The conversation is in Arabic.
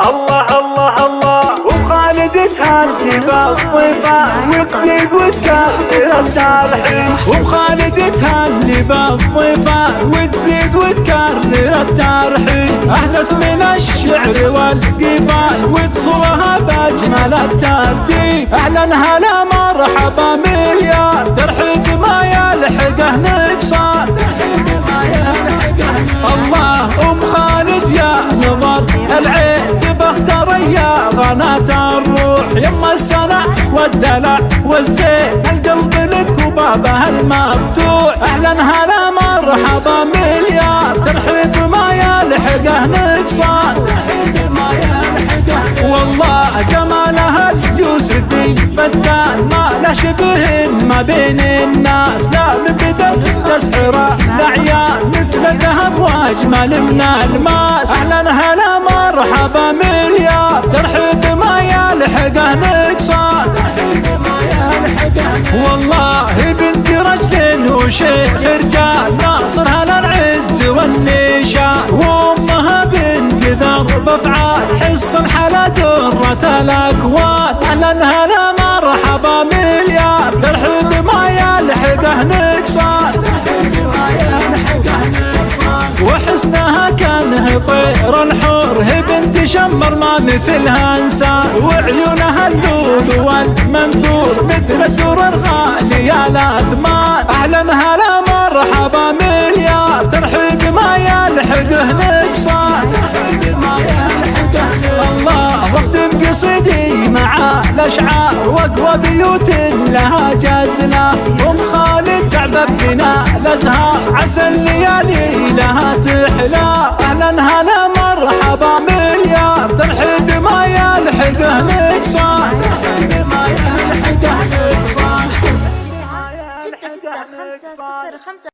الله الله الله. وخالد تهاني بالطيبة والطيب والتاخير التارحين وخالد تهني بالضيفة وتزيد وتكرر الترحيب أهلت من الشعر والقبال وتصلها بأجمل الترتيب. أهلا هلا مرحبا مليار. ترحيب ما يلحقه السنة والدلع والزين. القلب لك وبابه المفتوح. أهلا هلا مرحبا مليار. ترحيب ما يلحقه نقصان. والله جمالها اليوسفي فتان ما له شبه ما بين الناس. لا من بدل تسحر العيان مثل الذهب وأجمل من الماس. أهلا هلا مرحبا مليار. ترحيب والله بنت رجل وشيخ رجال ناصر هلا العز والنشان. وأمها بنت ذرب افعال حص الحلا درة الاكوان أهلا هلا مرحبا مليار. ترحيب ما يلحقه نقصان وحسنها كانه طير الحور بنت شمر ما مثلها إنسان. وعيونها اللول والمنثور مثل الدور الغالية الاثمان أهلا هلا مرحبا مليار ترحيب ما يلحقه نقصان الله واختم قصيدي مع الأشعار واقوى بيوت لها جزله أم خالد تعبت بنا. الأزهار عسى الليالي لها تحلى. خمسة صفر خمسة